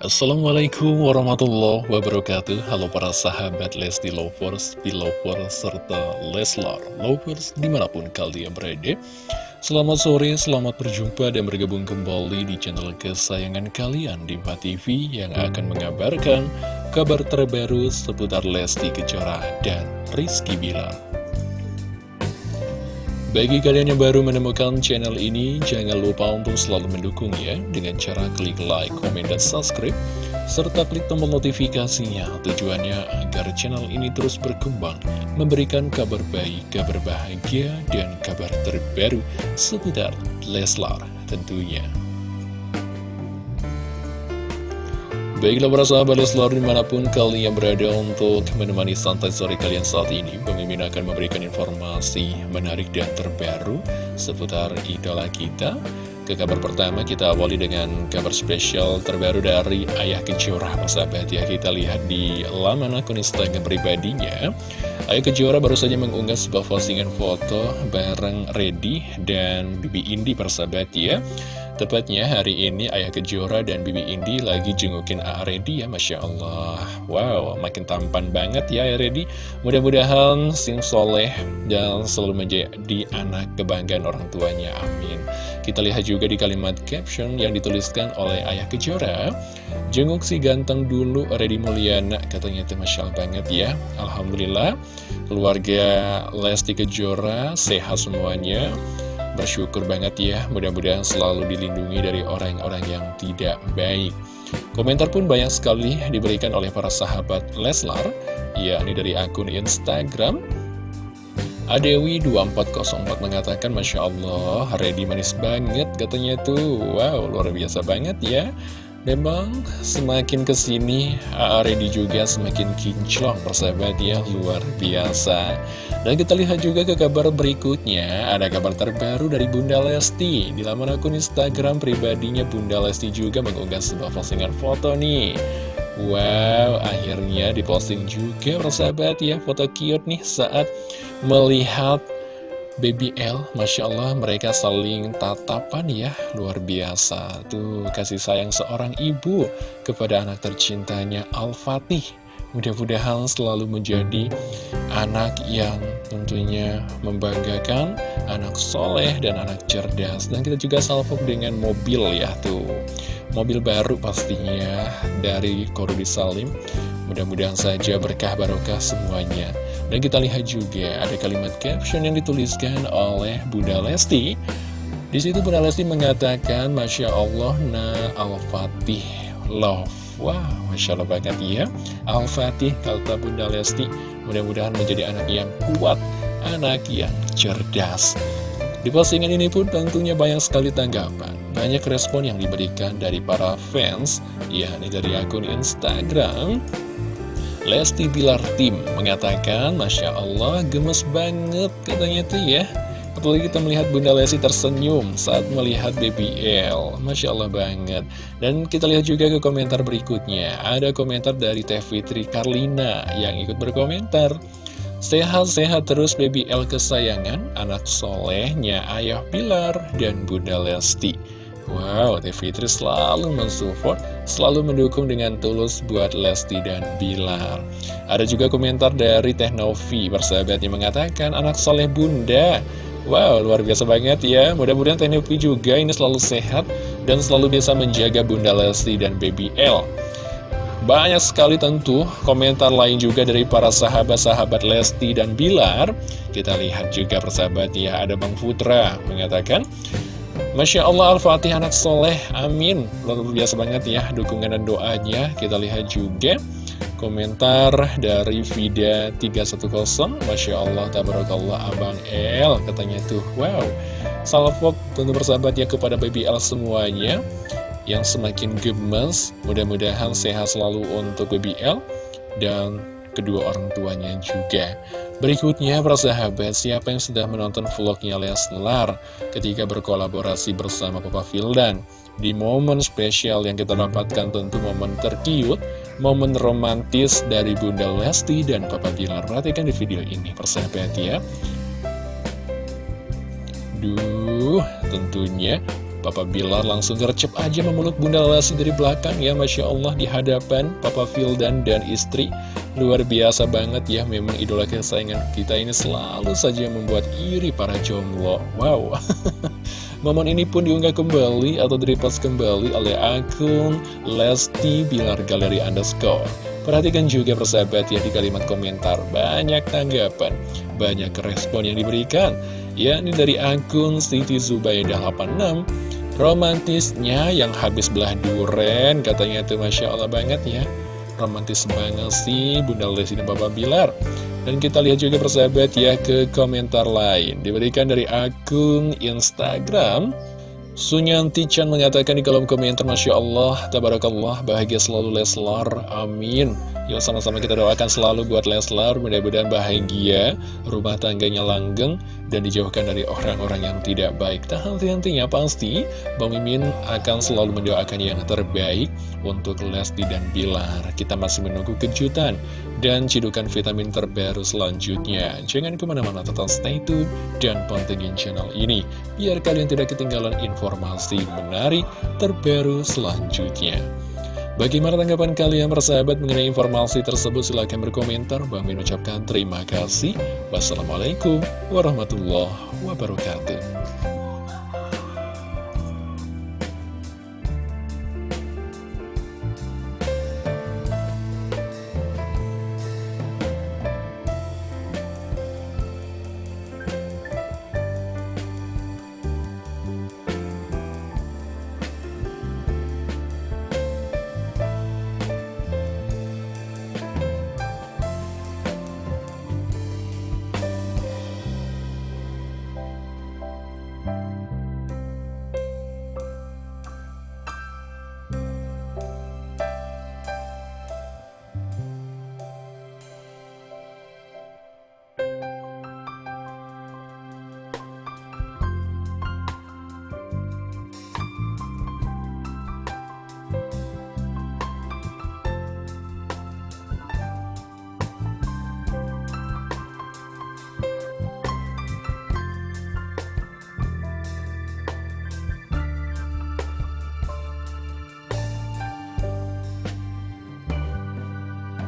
Assalamualaikum warahmatullahi wabarakatuh. Halo para sahabat Lesti Lovers, Belovers, serta Leslar Lovers di mana pun kalian berada. Selamat sore, selamat berjumpa dan bergabung kembali di channel kesayangan kalian Diva TV yang akan mengabarkan kabar terbaru seputar Lesti Kejora dan Rizky Bilar bagi kalian yang baru menemukan channel ini, jangan lupa untuk selalu mendukung ya dengan cara klik like, komen, dan subscribe, serta klik tombol notifikasinya. Tujuannya agar channel ini terus berkembang, memberikan kabar baik, kabar bahagia, dan kabar terbaru seputar Leslar tentunya. Baiklah para sahabat Leslar di mana pun kalian berada untuk menemani santai sore kalian saat ini Pemimpin akan memberikan informasi menarik dan terbaru seputar idola kita Ke kabar pertama kita awali dengan kabar spesial terbaru dari Ayah Kejora Sahabat ya kita lihat di laman akun Instagram pribadinya. Ayah Kejora baru saja mengunggah sebuah postingan foto bareng Reddy dan Bibi Indi persahabat ya. Tepatnya hari ini Ayah Kejora dan Bibi Indi lagi jengukin A Reddy ya Masya Allah. Wow makin tampan banget ya A Reddy Mudah-mudahan sing soleh dan selalu menjadi anak kebanggaan orang tuanya Amin Kita lihat juga di kalimat caption yang dituliskan oleh Ayah Kejora Jenguk si ganteng dulu Reddy Mulyana Katanya itu Masya banget ya Alhamdulillah Keluarga Lesti Kejora sehat semuanya Bersyukur banget ya, mudah-mudahan selalu dilindungi dari orang-orang yang tidak baik. Komentar pun banyak sekali diberikan oleh para sahabat Leslar, yakni dari akun Instagram. Adewi2404 mengatakan, Masya Allah, ready manis banget katanya tuh. Wow, luar biasa banget ya. Memang semakin ke sini Ready juga semakin kinclong persahabat ya luar biasa Dan kita lihat juga ke kabar berikutnya Ada kabar terbaru dari Bunda Lesti Di laman akun Instagram pribadinya Bunda Lesti juga mengunggah sebuah postingan foto nih Wow akhirnya diposting juga persahabat ya. Foto cute nih saat melihat Baby L, Masya Allah mereka saling tatapan ya. Luar biasa. Tuh kasih sayang seorang ibu kepada anak tercintanya Al-Fatih. Mudah-mudahan selalu menjadi anak yang tentunya membanggakan Anak soleh dan anak cerdas. Dan kita juga salvo dengan mobil ya tuh Mobil baru pastinya dari Korudi Salim Mudah-mudahan saja berkah barokah semuanya. Dan kita lihat juga ada kalimat caption yang dituliskan oleh Bunda Lesti. Di situ Bunda Lesti mengatakan, Masya Allah, na al-fatih love. Wow, Masya Allah banget ya. Al-fatih, kata Bunda Lesti, mudah-mudahan menjadi anak yang kuat, anak yang cerdas. Di postingan ini pun tentunya banyak sekali tanggapan. Banyak respon yang diberikan dari para fans, yakni dari akun Instagram, Lesti Bilar Tim mengatakan, Masya Allah, gemes banget katanya tuh ya. Apalagi kita melihat Bunda Lesti tersenyum saat melihat BBL. Masya Allah banget. Dan kita lihat juga ke komentar berikutnya. Ada komentar dari Teh Fitri Karlina yang ikut berkomentar. Sehat-sehat terus BBL kesayangan, anak solehnya Ayah Bilar dan Bunda Lesti. Wow, Teh Fitri selalu mensupport, selalu mendukung dengan tulus buat Lesti dan Bilar. Ada juga komentar dari Teh Novi, persahabat yang mengatakan, anak soleh bunda. Wow, luar biasa banget ya. Mudah-mudahan Teh Novi juga ini selalu sehat dan selalu bisa menjaga Bunda Lesti dan Baby L. Banyak sekali tentu komentar lain juga dari para sahabat-sahabat Lesti dan Bilar. Kita lihat juga persahabat ya, ada Bang Putra mengatakan, Masya Allah Al-Fatih anak soleh, amin. Luar biasa banget ya dukungan dan doanya. Kita lihat juga komentar dari Vida 310 Masya Allah, tabarakallah Abang El Katanya tuh, wow Salvok tentu bersahabat ya kepada Baby L semuanya Yang semakin gemes. Mudah-mudahan sehat selalu untuk Baby L Dan kedua orang tuanya juga Berikutnya, persahabat, siapa yang sudah menonton vlognya Leslar ketika berkolaborasi bersama Papa Vildan? Di momen spesial yang kita dapatkan tentu momen terkiut, momen romantis dari Bunda Lesti dan Papa Bilar. Perhatikan di video ini, persahabat ya. Duh, tentunya Papa Bilar langsung gercep aja memeluk Bunda Lesti dari belakang ya Masya Allah di hadapan Papa Vildan dan istri Luar biasa banget ya memang idola kesayangan kita ini selalu saja membuat iri para jomblo. Wow. Momen ini pun diunggah kembali atau direpost kembali oleh akun Lesti Bilar Galeri Underscore. Perhatikan juga persahabat ya di kalimat komentar Banyak tanggapan, banyak respon yang diberikan. Yakni dari akun Siti Zubaidah 86 Romantisnya yang habis belah duren katanya itu Masya Allah banget ya Romantis banget sih Bunda Lesti dan Bapak Bilar. Dan kita lihat juga persahabat ya ke komentar lain. Diberikan dari akun Instagram. Sunyanti Chan mengatakan di kolom komentar Masya Allah, Tabarakallah, bahagia selalu Leslar, amin. Yuk sama-sama kita doakan selalu buat Leslar, mudah-mudahan bahagia, rumah tangganya langgeng, dan dijauhkan dari orang-orang yang tidak baik. Tak henti-hentinya pasti, Bang Mimin akan selalu mendoakan yang terbaik untuk Lesti dan Bilar. Kita masih menunggu kejutan dan cidukan vitamin terbaru selanjutnya. Jangan ke mana-mana tetap stay tune dan pantengin channel ini, biar kalian tidak ketinggalan informasi menarik terbaru selanjutnya. Bagaimana tanggapan kalian persahabat mengenai informasi tersebut? Silahkan berkomentar. Bang Min ucapkan terima kasih. Wassalamualaikum warahmatullahi wabarakatuh.